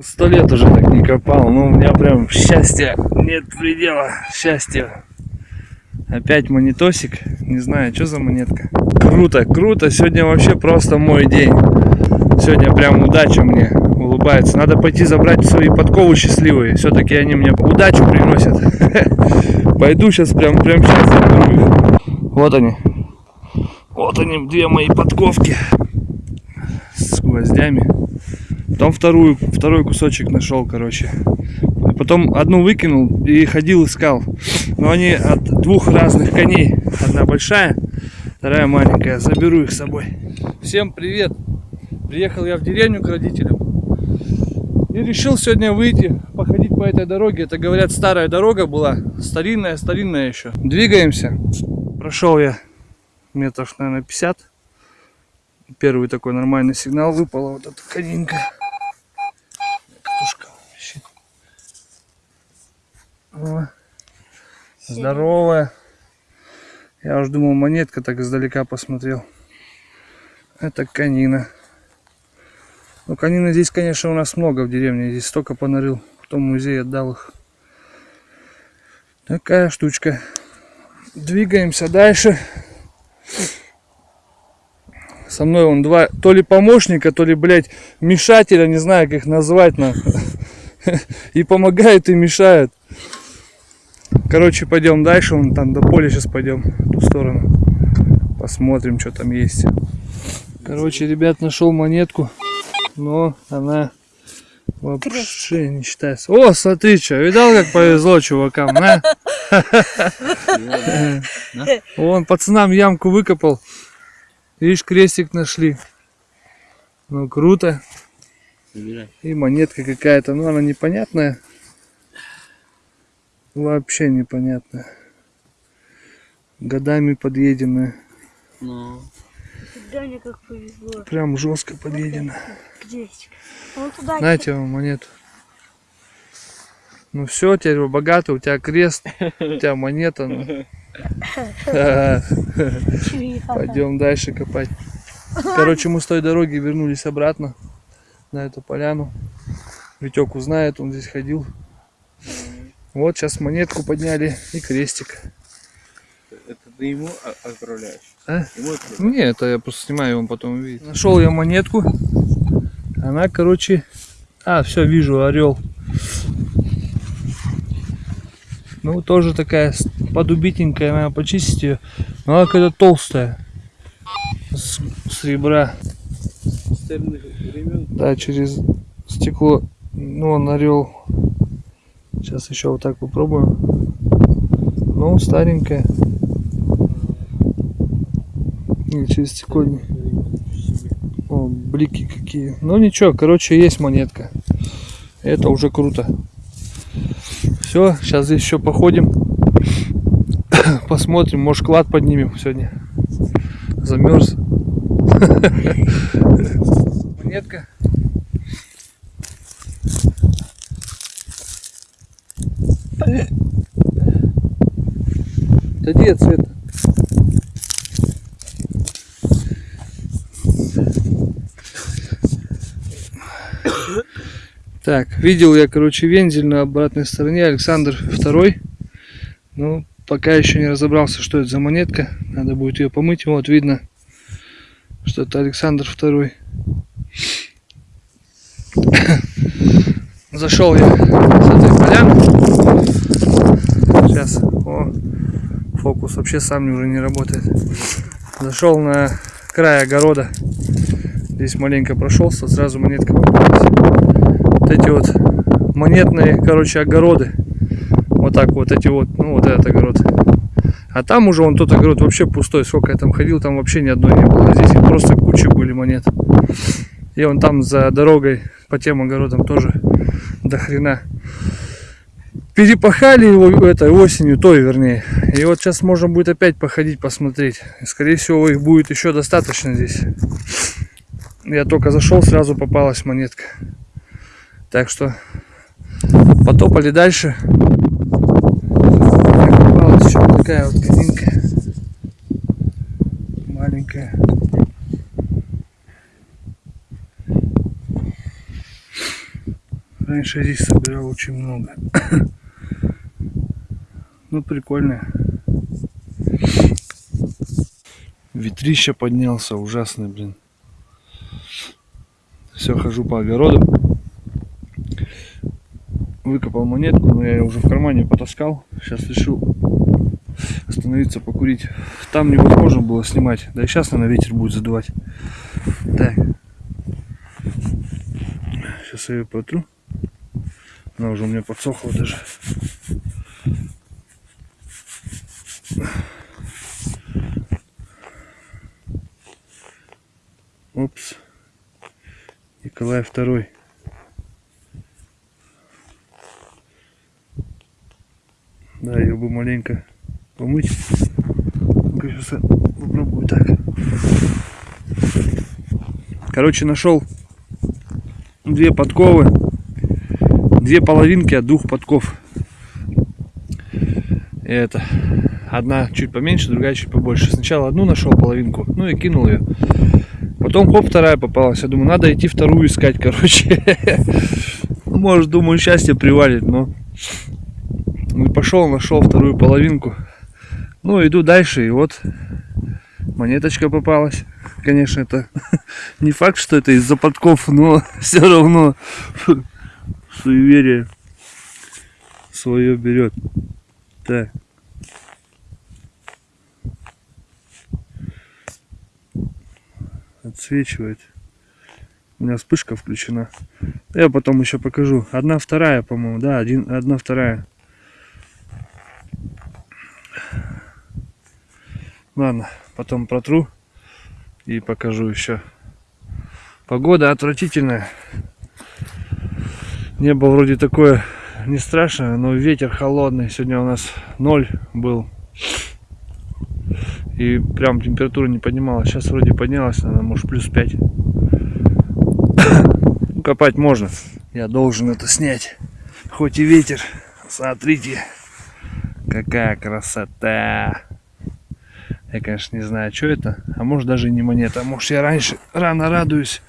Сто лет уже так не копал, но у меня прям счастья нет предела, счастья. Опять монетосик, не знаю, что за монетка. Круто, круто, сегодня вообще просто мой день. Сегодня прям удача мне улыбается. Надо пойти забрать свои подковы счастливые, все-таки они мне удачу приносят. Пойду сейчас прям, прям сейчас. Вот они. Вот они, две мои подковки с гвоздями. Потом вторую, второй кусочек нашел, короче. Потом одну выкинул и ходил искал. Но они от двух разных коней. Одна большая, вторая маленькая. Заберу их с собой. Всем привет! Приехал я в деревню к родителям. И решил сегодня выйти, походить по этой дороге. Это, говорят, старая дорога была. Старинная, старинная еще. Двигаемся. Прошел я метров, наверное, 50. Первый такой нормальный сигнал выпала вот эта конинка. Катушка. О, здоровая. Я уже думал, монетка так издалека посмотрел. Это канина. Ну, канина здесь, конечно, у нас много в деревне. Здесь столько понарыл. В том музее отдал их. Такая штучка. Двигаемся дальше. Со мной он два, то ли помощника, то ли, блядь, мешателя, не знаю, как их назвать, на. И помогают, и мешают. Короче, пойдем дальше, вон там до поля сейчас пойдем, в ту сторону. Посмотрим, что там есть. Короче, ребят, нашел монетку, но она вообще не считается. О, смотри, что, видал, как повезло чувакам, на? Вон, пацанам ямку выкопал. Видишь, крестик нашли. Ну, круто. И монетка какая-то, ну, она непонятная. Вообще непонятная. Годами подъеденная. Ну, Даня как повезло. Прям жестко подъедена. Крестик. Вон туда Знаете вам монету. Ну все, теперь вы богаты, у тебя крест, у тебя монета. Ну. Пойдем дальше копать. Короче, мы с той дороги вернулись обратно на эту поляну. Витек узнает, он здесь ходил. Вот сейчас монетку подняли и крестик. это ты ему отправляешь? А? Ему отправляешь? Не, это я просто снимаю, он потом увидит. Нашел я монетку. Она, короче... А, все, вижу, орел. Ну, тоже такая подубитенькая, надо почистить ее. Но она какая-то толстая. С, с ребра. Да, через стекло. Ну, он орел. Сейчас еще вот так попробую. Ну, старенькая. И через стекло О, блики какие. Ну ничего, короче, есть монетка. Это уже круто. Все, сейчас здесь еще походим. Посмотрим, может клад поднимем сегодня. Замерз. Монетка. Да где цвет? Так, видел я, короче, вензель на обратной стороне, Александр II. Ну, пока еще не разобрался, что это за монетка. Надо будет ее помыть. Вот видно, что это Александр II. Зашел я с этой поляны. Сейчас, о, фокус вообще сам уже не работает. Зашел на край огорода. Здесь маленько прошелся, сразу монетка попалась. Вот эти вот монетные, короче, огороды. Вот так вот эти вот, ну вот этот огород. А там уже вон тот огород вообще пустой. Сколько я там ходил, там вообще ни одной не было. Здесь просто куча были монет. И вон там за дорогой по тем огородам тоже до хрена. Перепахали его этой осенью, той вернее. И вот сейчас можно будет опять походить, посмотреть. Скорее всего, их будет еще достаточно здесь. Я только зашел, сразу попалась монетка. Так что потопали дальше. Попалась еще вот такая вот конинка. Маленькая. Раньше здесь собирал очень много. Ну, прикольно. Ветрище поднялся, ужасный, блин. Все, хожу по огороду. Выкопал монетку, но я ее уже в кармане потаскал. Сейчас решил остановиться, покурить. Там невозможно было снимать. Да и сейчас, наверное, ветер будет задувать. Так. Сейчас я ее протру. Она уже у меня подсохла даже. Опс. Николай второй. Да, ее бы маленько помыть. Сейчас попробую так. Короче, нашел две подковы. Две половинки от двух подков. Это. Одна чуть поменьше, другая чуть побольше. Сначала одну нашел половинку, ну и кинул ее. Потом хоп, вторая попалась. Я думаю, надо идти вторую искать, короче. Может, думаю, счастье привалит, но... Ну пошел, нашел вторую половинку. Ну, иду дальше, и вот монеточка попалась. Конечно, это не факт, что это из-за подков, но все равно суеверие свое берет. Так. Отсвечивает. У меня вспышка включена. Я потом еще покажу. Одна вторая, по-моему. Да, один, одна вторая. Ладно, потом протру и покажу еще. Погода отвратительная. Небо вроде такое не страшное, но ветер холодный. Сегодня у нас ноль был. И прям температура не поднималась. Сейчас вроде поднялась, наверное, может плюс 5. Ну, копать можно. Я должен это снять. Хоть и ветер. Смотрите, какая красота. Я, конечно, не знаю, что это. А может даже не монета. А может я раньше рано радуюсь.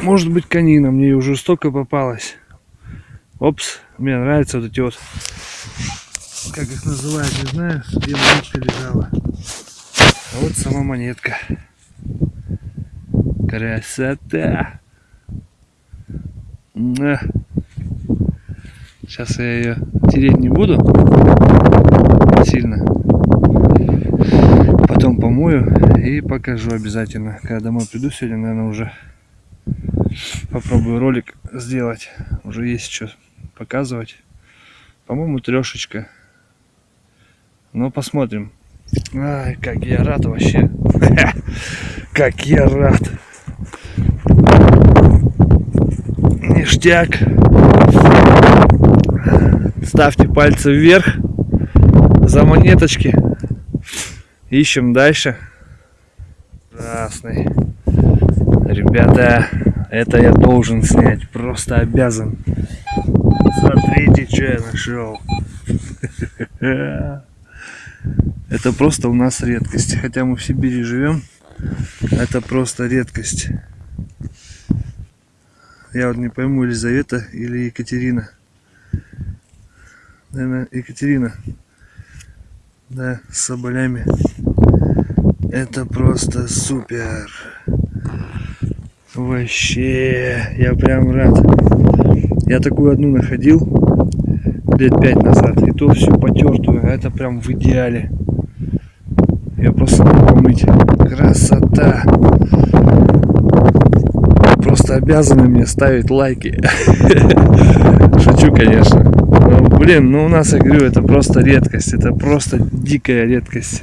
Может быть конина. Мне уже столько попалось. Опс. Мне нравятся вот эти вот. Как их называют, не знаю. Где монетка лежала. А вот сама монетка. Красота. Сейчас я ее тереть не буду сильно потом помою и покажу обязательно. Когда домой приду сегодня, наверное, уже попробую ролик сделать. Уже есть что показывать. По-моему, трешечка. Но посмотрим. Ай, как я рад вообще. Как я рад. Ништяк. Ставьте пальцы вверх за монеточки. Ищем дальше. Красный. Ребята, это я должен снять. Просто обязан. Смотрите, что я нашел. Это просто у нас редкость. Хотя мы в Сибири живем. Это просто редкость. Я вот не пойму, Елизавета или Екатерина. Наверное, Екатерина. Да, с соболями. Это просто супер. Вообще, я прям рад. Я такую одну находил лет пять назад. И то всю потертую. А это прям в идеале. Я просто могу помыть. Красота. Просто обязаны мне ставить лайки. Шучу, конечно. Но, блин, ну у нас, я говорю, это просто редкость. Это просто дикая редкость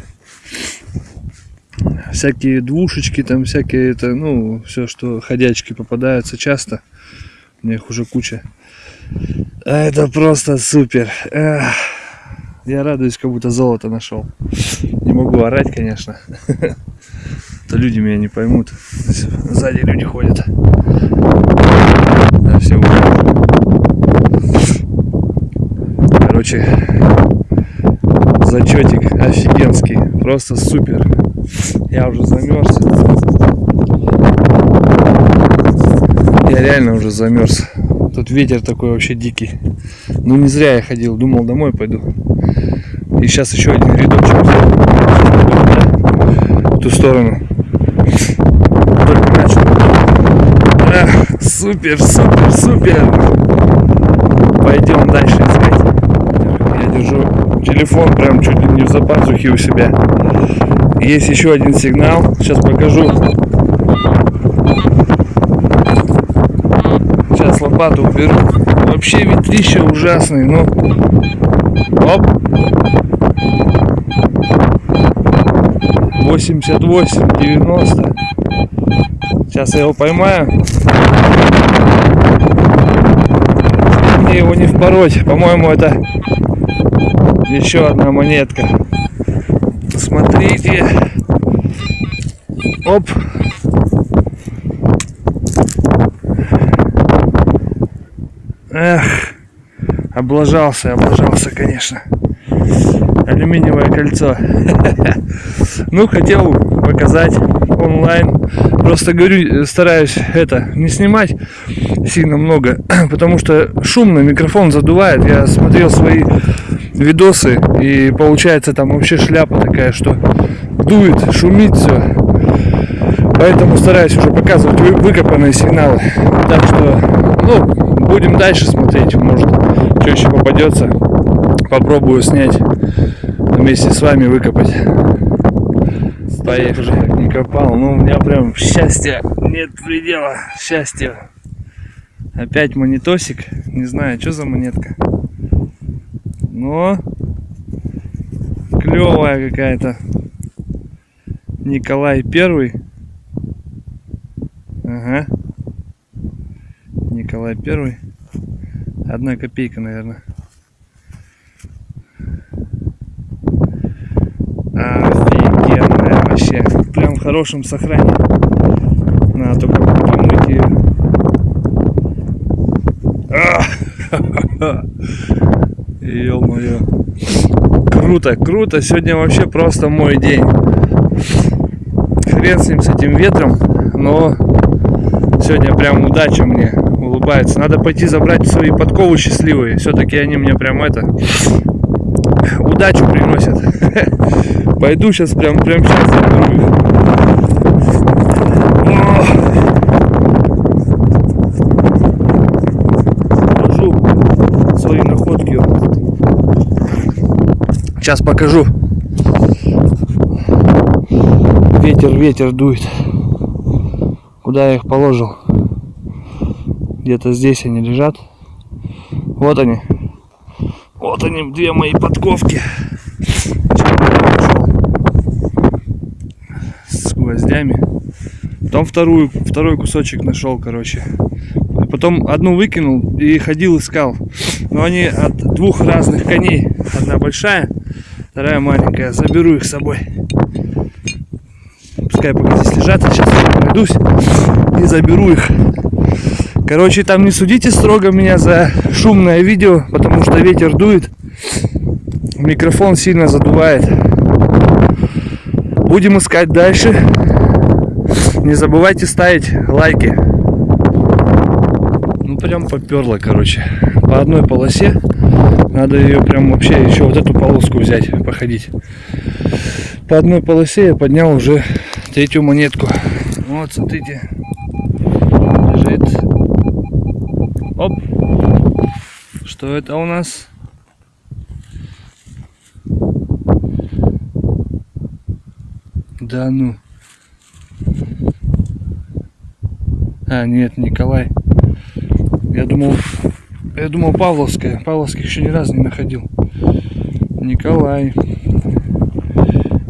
всякие двушечки, там всякие это, ну, все, что ходячки попадаются часто. У меня их уже куча. А это просто супер. Я радуюсь, как будто золото нашел. Не могу орать, конечно. То люди меня не поймут. Сзади люди ходят. Да, все Короче, зачетик офигенский. Просто супер. Я уже замерз. Я реально уже замерз. Тут ветер такой вообще дикий. Ну не зря я ходил, думал домой пойду. И сейчас еще один рядочек в ту сторону. Только начал. Эх, супер, супер, супер. Пойдем дальше искать. Я держу телефон прям чуть ли не в запазухе у себя. Есть еще один сигнал. Сейчас покажу. Сейчас лопату уберу. Вообще ветрище ужасный, ну. Оп. 88, 90. Сейчас я его поймаю. Мне его не впороть. По-моему, это еще одна монетка. Смотрите. Оп. Эх, облажался, облажался, конечно. Алюминиевое кольцо. Ну, хотел показать онлайн. Просто говорю, стараюсь это не снимать сильно много, потому что шумно, микрофон задувает. Я смотрел свои видосы, и получается там вообще шляпа такая, что дует, шумит все. Поэтому стараюсь уже показывать вы- выкопанные сигналы. Так что, ну, будем дальше смотреть, может, что еще попадется. Попробую снять вместе с вами выкопать. Поехали. Не копал, ну у меня прям счастья нет предела. Счастья. Опять монетосик. Не знаю, что за монетка. Но клевая какая-то. Николай Первый. Ага. Николай Первый. Одна копейка, наверное. Офигенная вообще. Прям в хорошем сохранении. Надо только помыть ее. Ё-моё. Круто, круто. Сегодня вообще просто мой день. Хрен с ним, с этим ветром. Но сегодня прям удача мне улыбается. Надо пойти забрать свои подковы счастливые. Все-таки они мне прям это удачу приносят. Пойду сейчас прям прям сейчас заберу их. О! Покажу свои находки. Сейчас покажу. Ветер, ветер дует. Куда я их положил? Где-то здесь они лежат. Вот они. Вот они, две мои подковки. С гвоздями. Потом вторую, второй кусочек нашел, короче. Потом одну выкинул и ходил искал. Но они от двух разных коней. Одна большая, вторая маленькая. Заберу их с собой. Пускай пока здесь лежат, я сейчас пройдусь и заберу их. Короче, там не судите строго меня за шумное видео, потому что ветер дует. Микрофон сильно задувает. Будем искать дальше. Не забывайте ставить лайки. Ну прям поперло, короче. По одной полосе. Надо ее прям вообще еще вот эту полоску взять, походить. По одной полосе я поднял уже третью монетку. Вот, смотрите. Лежит. Оп. Что это у нас? Да ну. А, нет, Николай. Я думал, я думал Павловская. Павловских еще ни разу не находил. Николай.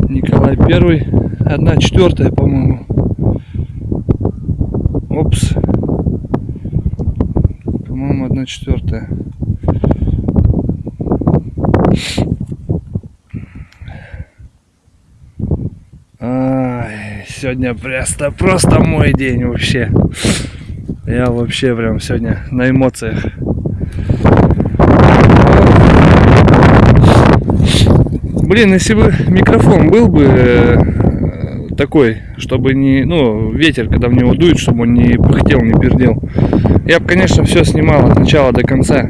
Николай первый. Одна четвертая, по-моему. Опс. По-моему, одна четвертая. Ай, сегодня просто, просто мой день вообще. Я вообще прям сегодня на эмоциях. Блин, если бы микрофон был бы э, такой, чтобы не, ну, ветер, когда в него дует, чтобы он не пыхтел, не пердел, Я бы, конечно, все снимал от начала до конца.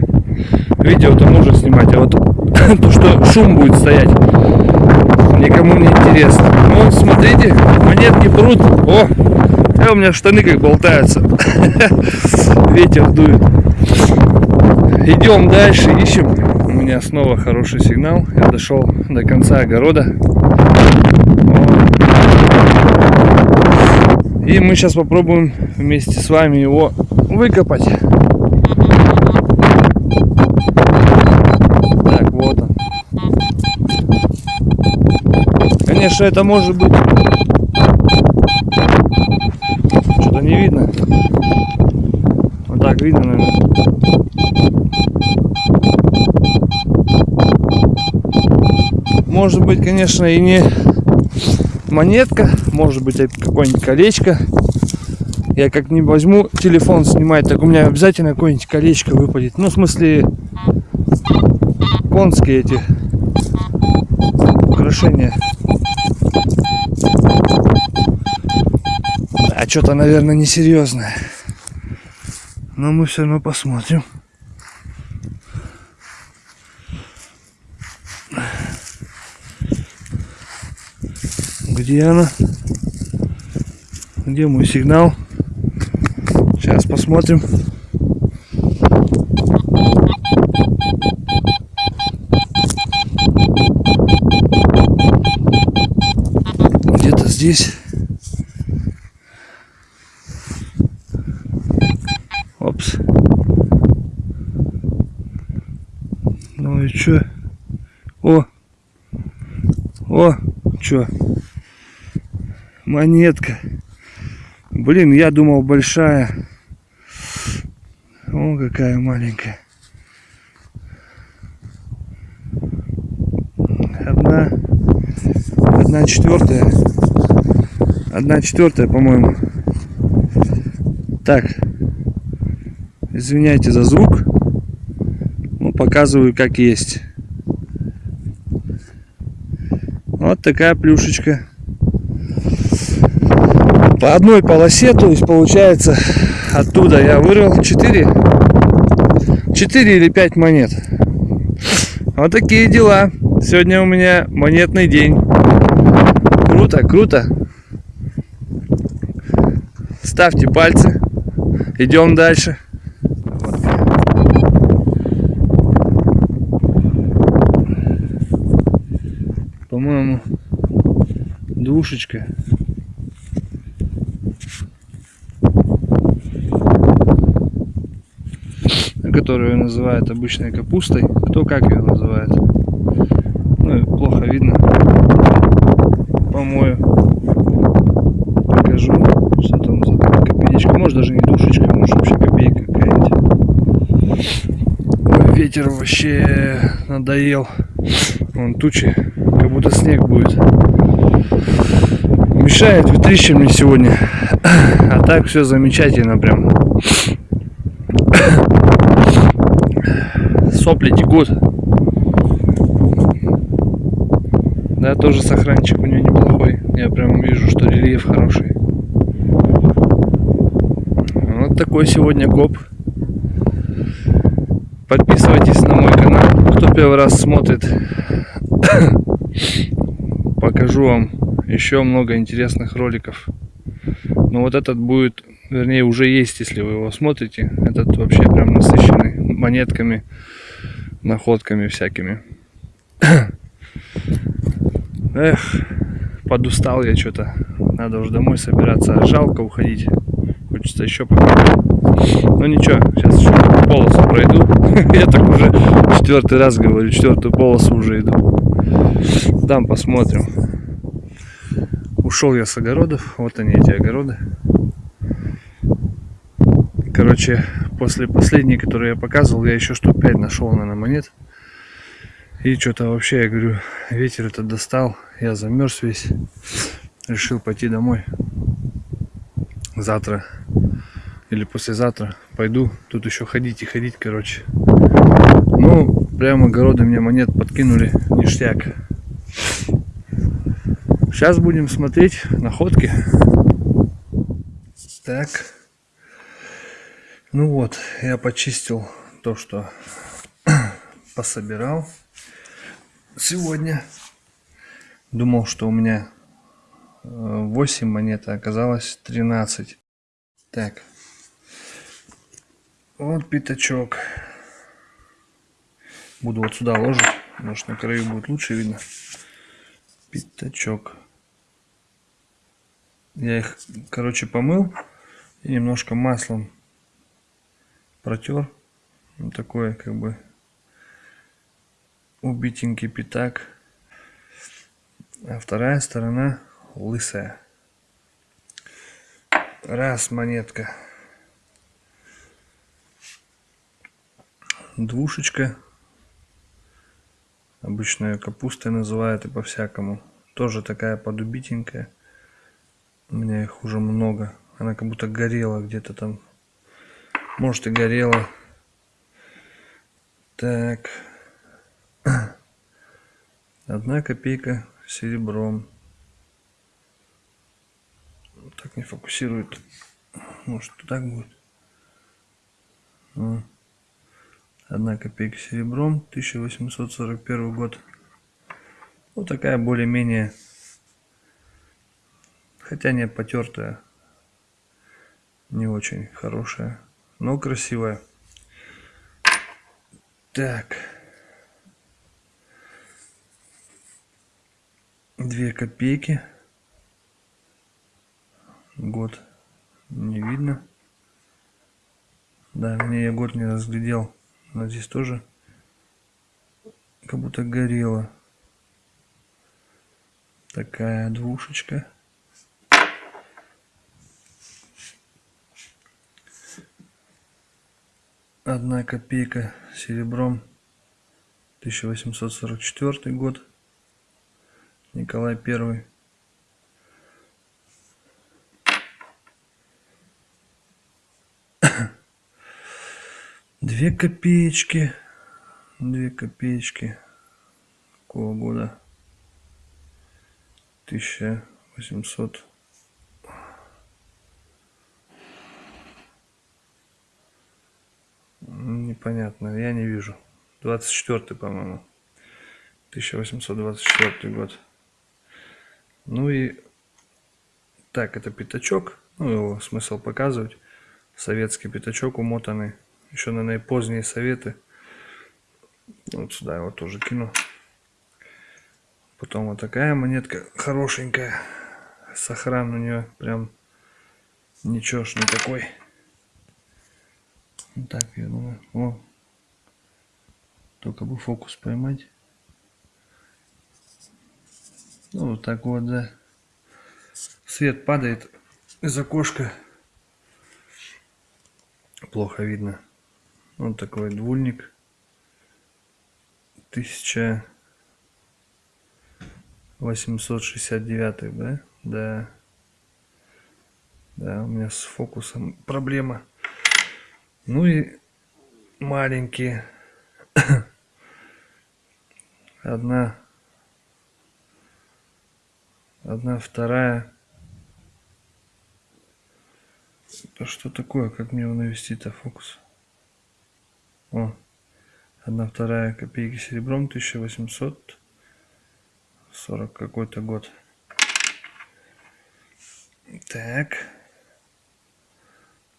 Видео-то можно снимать, а вот то, что шум будет стоять, никому не интересно. Ну, смотрите, монетки прут. О, а у меня штаны как болтаются. Ветер дует. Идем дальше, ищем. У меня снова хороший сигнал. Я дошел до конца огорода. И мы сейчас попробуем вместе с вами его выкопать. Так, вот он. Конечно, это может быть... Что-то не видно. Вот так видно, наверное. Может быть, конечно, и не монетка, может быть, какое-нибудь колечко. Я как не возьму телефон снимать, так у меня обязательно какое-нибудь колечко выпадет. Ну, в смысле, конские эти украшения. А что-то, наверное, несерьезное. Но мы все равно посмотрим. Где она? Где мой сигнал? Сейчас посмотрим. Где-то здесь. Опс. Ну и чё? О! О! Чё? Монетка. Блин, я думал большая. О, какая маленькая. Одна, одна четвертая. Одна четвертая, по-моему. Так. Извиняйте за звук. Ну, показываю как есть. Вот такая плюшечка по одной полосе, то есть получается оттуда я вырвал 4, 4 или 5 монет. Вот такие дела. Сегодня у меня монетный день. Круто, круто. Ставьте пальцы. Идем дальше. По-моему, двушечка. Которую называют обычной капустой. Кто как ее называет. Ну плохо видно. Помою. Покажу, что там за копеечка. Может даже не душечка, может вообще копейка какая-нибудь. Ветер вообще надоел. Вон тучи, как будто снег будет. Мешает ветрище мне сегодня. А так все замечательно прям. Сопли текут. Да, тоже сохранчик у нее неплохой. Я прям вижу, что рельеф хороший. Вот такой сегодня коп. Подписывайтесь на мой канал, кто первый раз смотрит. Покажу вам еще много интересных роликов. Но вот этот будет, вернее уже есть, если вы его смотрите. Этот вообще прям насыщенный монетками находками всякими. Эх, подустал я что-то. Надо уже домой собираться. Жалко уходить. Хочется еще пока. Ну ничего, сейчас еще полосу пройду. Я так уже четвертый раз говорю, четвертую полосу уже иду. Там посмотрим. Ушел я с огородов. Вот они эти огороды. Короче, после последней, которую я показывал, я еще штук 5 нашел, наверное, монет. И что-то вообще, я говорю, ветер это достал. Я замерз весь. Решил пойти домой. Завтра или послезавтра пойду. Тут еще ходить и ходить, короче. Ну, прямо огороды мне монет подкинули. Ништяк. Сейчас будем смотреть находки. Так. Ну вот, я почистил то, что пособирал сегодня. Думал, что у меня 8 монет, а оказалось 13. Так. Вот пятачок. Буду вот сюда ложить. Может на краю будет лучше видно. Пятачок. Я их, короче, помыл и немножко маслом протер. Вот такой, как бы, убитенький пятак. А вторая сторона лысая. Раз монетка. Двушечка. Обычно ее капустой называют и по-всякому. Тоже такая подубитенькая. У меня их уже много. Она как будто горела где-то там. Может и горела. Так. Одна копейка серебром. Так не фокусирует. Может так будет. Ну. Одна копейка серебром. 1841 год. Вот такая более-менее. Хотя не потертая. Не очень хорошая. Но красивая. Так. Две копейки. Год не видно. Да, мне я год не разглядел. Но здесь тоже как будто горело. Такая двушечка. Одна копейка серебром. 1844 год. Николай Первый. Две копеечки. Две копеечки. Какого года? 1800. Непонятно, я не вижу. 24 по-моему. 1824 год. Ну и так, это пятачок. Ну, его смысл показывать. Советский пятачок умотанный. Еще, наверное, поздние советы. Вот сюда его тоже кину. Потом вот такая монетка хорошенькая. Сохран у нее прям ничешный такой. Вот так я думаю. О. Только бы фокус поймать. Ну, вот так вот, да. Свет падает из окошка. Плохо видно. Вот такой двульник. 1869, да? Да. Да, у меня с фокусом проблема. Ну и маленькие. Одна. Одна вторая. Это что такое? Как мне его навести-то фокус? О, одна вторая копейки серебром 1840 какой-то год. Так.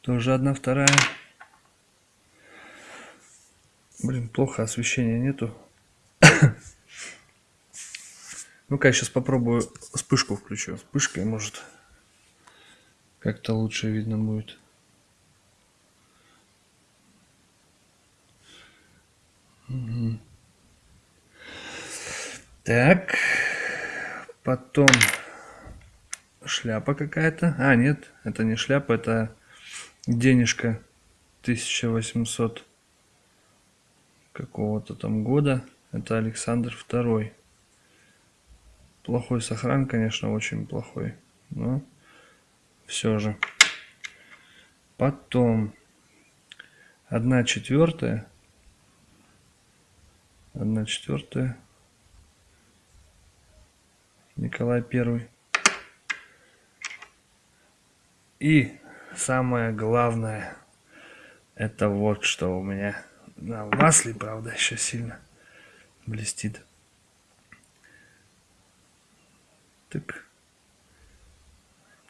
Тоже одна вторая. Блин, плохо освещения нету. Ну-ка, я сейчас попробую вспышку включу. Вспышкой, может, как-то лучше видно будет. Так. Потом шляпа какая-то. А, нет, это не шляпа, это денежка 1800 какого-то там года. Это Александр Второй. Плохой сохран, конечно, очень плохой. Но все же. Потом одна четвертая. Одна четвертая. Николай Первый. И самое главное, Это вот что у меня на масле, правда, еще сильно блестит. Так.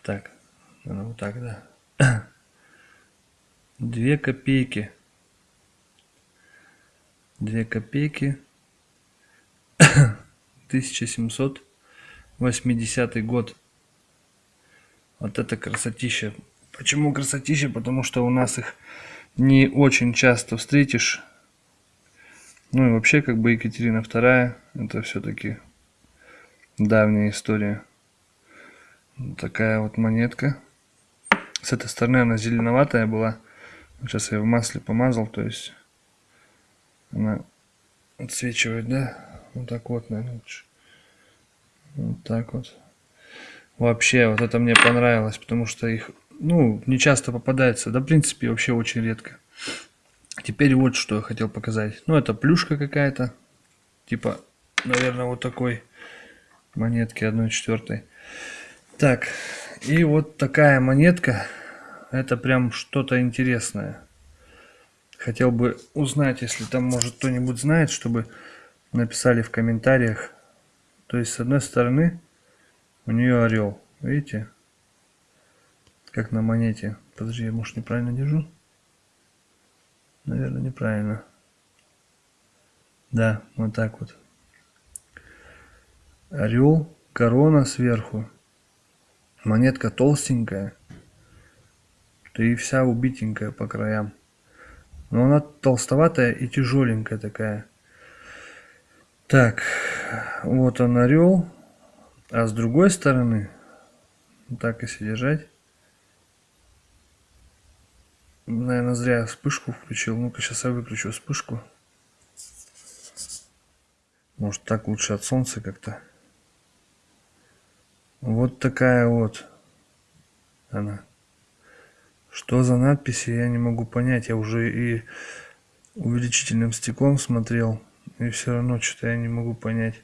Так. Ну, вот так, да. Две копейки. Две копейки. 1780 год. Вот это красотища. Почему красотища? Потому что у нас их не очень часто встретишь. Ну и вообще, как бы Екатерина II, это все-таки давняя история. Вот такая вот монетка. С этой стороны она зеленоватая была. Сейчас я в масле помазал, то есть она отсвечивает, да? Вот так вот, наверное, лучше. Вот так вот. Вообще, вот это мне понравилось, потому что их, ну, не часто попадается. Да, в принципе, вообще очень редко. Теперь вот что я хотел показать. Ну, это плюшка какая-то. Типа, наверное, вот такой монетки 1 четвертой. Так, и вот такая монетка. Это прям что-то интересное. Хотел бы узнать, если там, может, кто-нибудь знает, чтобы написали в комментариях. То есть, с одной стороны, у нее орел. Видите? Как на монете. Подожди, я, может, неправильно держу? Наверное, неправильно. Да, вот так вот. Орел, корона сверху. Монетка толстенькая. И вся убитенькая по краям. Но она толстоватая и тяжеленькая такая. Так, вот он орел. А с другой стороны, так если держать. Наверное, зря вспышку включил. Ну-ка, сейчас я выключу вспышку. Может, так лучше от солнца как-то. Вот такая вот она. Что за надписи, я не могу понять. Я уже и увеличительным стеклом смотрел. И все равно что-то я не могу понять.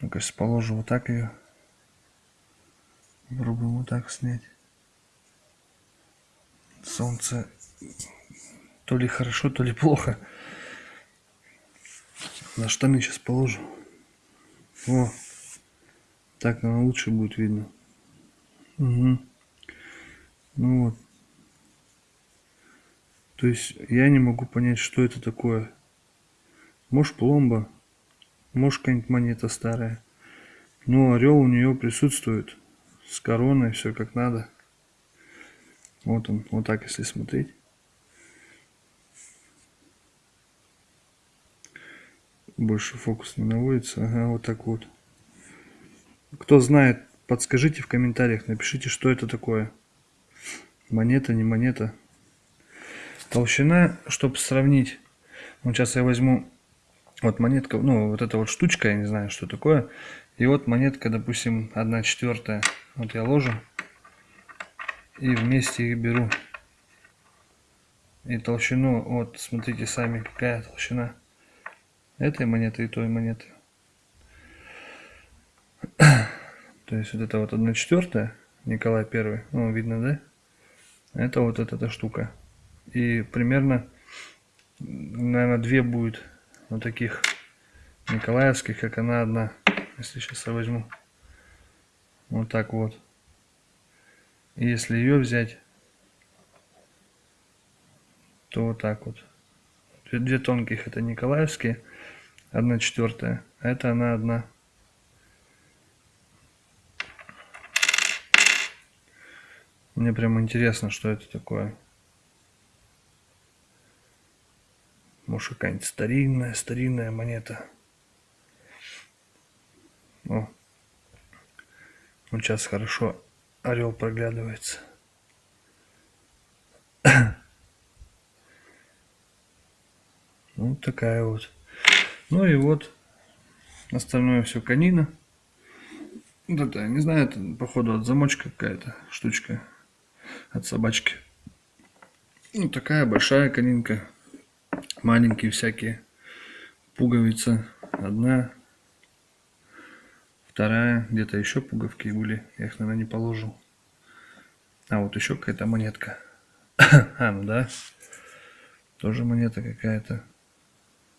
Ну-ка, сейчас положу вот так ее. Попробуем вот так снять. Солнце то ли хорошо, то ли плохо. На штаны сейчас положу. О, так, наверное, лучше будет видно. Угу. Ну вот. То есть я не могу понять, что это такое. Может пломба, может какая-нибудь монета старая. Но орел у нее присутствует. С короной, все как надо. Вот он, вот так если смотреть. Больше фокус не наводится. Ага, вот так вот. Кто знает, подскажите в комментариях, напишите, что это такое. Монета, не монета. Толщина, чтобы сравнить. Вот сейчас я возьму вот монетка, ну вот эта вот штучка, я не знаю, что такое. И вот монетка, допустим, 1 четвертая. Вот я ложу и вместе их беру. И толщину, вот смотрите сами, какая толщина этой монеты и той монеты. То есть вот это вот 1 четвертая, Николай Первый, ну видно, да? Это вот эта, эта штука. И примерно, наверное, две будет вот таких николаевских, как она одна. Если сейчас я возьму. Вот так вот. Если ее взять, то вот так вот. Две тонких это николаевские, одна четвертая, а это она одна. Мне прям интересно, что это такое. Может какая-нибудь старинная, старинная монета. О. Вот сейчас хорошо орел проглядывается. Вот такая вот. Ну и вот остальное все конина. Вот это, не знаю, это походу от замочка какая-то штучка. От собачки. Ну такая большая конинка. Маленькие всякие. Пуговица. Одна. Вторая. Где-то еще пуговки были. Я их, наверное, не положил. А вот еще какая-то монетка. а, ну да. Тоже монета какая-то.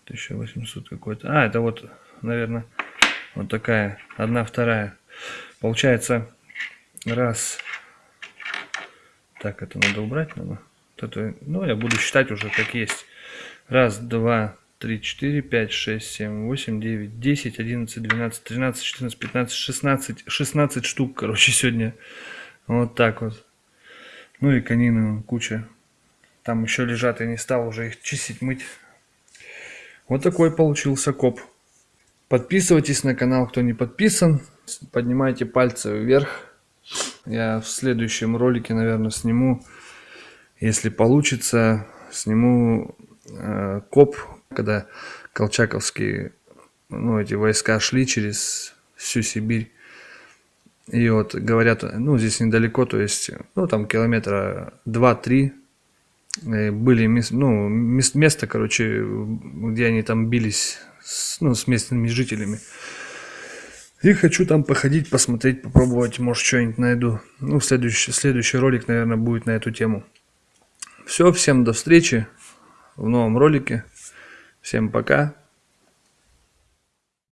1800 какой-то. А, это вот, наверное, вот такая. Одна, вторая. Получается, раз. Так, это надо убрать, надо. Вот это, ну, я буду считать уже как есть. Раз, два, три, четыре, пять, шесть, семь, восемь, девять, десять, одиннадцать, двенадцать, тринадцать, четырнадцать, пятнадцать, шестнадцать. Шестнадцать штук, короче, сегодня. Вот так вот. Ну и конины куча. Там еще лежат, я не стал уже их чистить, мыть. Вот такой получился коп. Подписывайтесь на канал, кто не подписан. Поднимайте пальцы вверх. Я в следующем ролике, наверное, сниму, если получится, сниму э, коп, когда колчаковские, ну, эти войска шли через всю Сибирь. И вот говорят, ну, здесь недалеко, то есть, ну, там километра 2-3 э, были мес- ну, мес- место, короче, где они там бились с, ну, с местными жителями. И хочу там походить, посмотреть, попробовать, может, что-нибудь найду. Ну, следующий, следующий ролик, наверное, будет на эту тему. Все, всем до встречи в новом ролике. Всем пока.